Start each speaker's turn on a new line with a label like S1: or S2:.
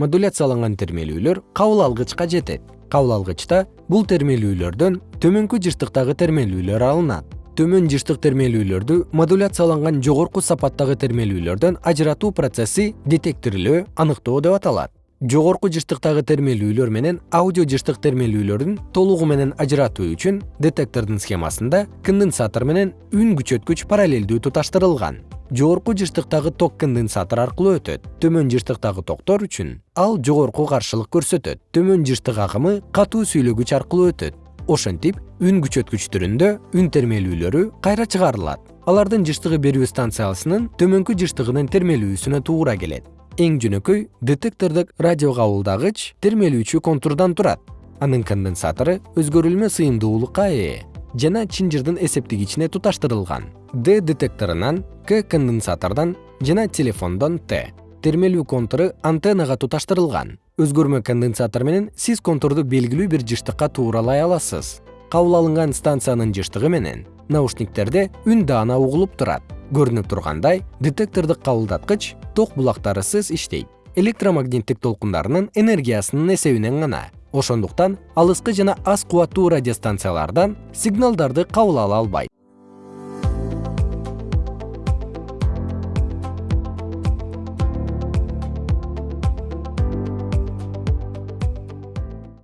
S1: модуляцияланган термелүүлөр кабыл алгычка жетет. Кабыл алгычта бул термелүүлөрдөн төмөнкү жыштыктагы термелүүлөр алынат. Төмөн жыштык термелүүлөрдү модуляцияланган жогорку сапаттагы термелүүлөрдөн ажыратуу процесси детекторлөө аныктоо деп аталат. Жогорку жыштыктагы термелүүлөр менен аудио жыштык термелүүлөрдүн толугу менен ажыратуу үчүн детектордун схемасында конденсатор менен үн күчөткүч параллелдүү туташтырылган жогорку жыштыктагы ток конденсатор аркылуу өтөт. Төмөн жыштыктагы токтор үчүн ал жогорку каршылык көрсөтөт. Төмөн жыштык агымы катуу сүйлөгүч аркылуу өтөт. Ошентип үн күчөткүчтөрүндө үн термелүүлөрү кайра чыгарылат. Алардын жыштыгы берүү станциясынын төмөнкү жыштыгынын термелүүсүнө туура келет. Эң жөнөкөй детектордук радио кабылдагыч термелүүчү контурдан турат. Анын конденсатору өзгөрүлмө сыйымдуулукка ээ жана чынжырдын эсептегичине туташтырылган. Д детекторунан к конденсатордон жана телефондон т. Термелүү контуру антеннага туташтырылган. Өзгөрмө конденсатор менен сиз контурду белгилүү бир жыштыкка тууралай аласыз. Кабыл алынган станциянын жыштыгы менен наушниктерде үн даана угулуп турат. Көрүнүп тургандай детектордук кабылдаткыч ток булактарысыз иштейт. Электромагниттик толкундарынын энергиясынын эсебинен гана ошондуктан алыскы жана аз кубаттуу радиостанциялардан сигналдарды кабыл ала албайт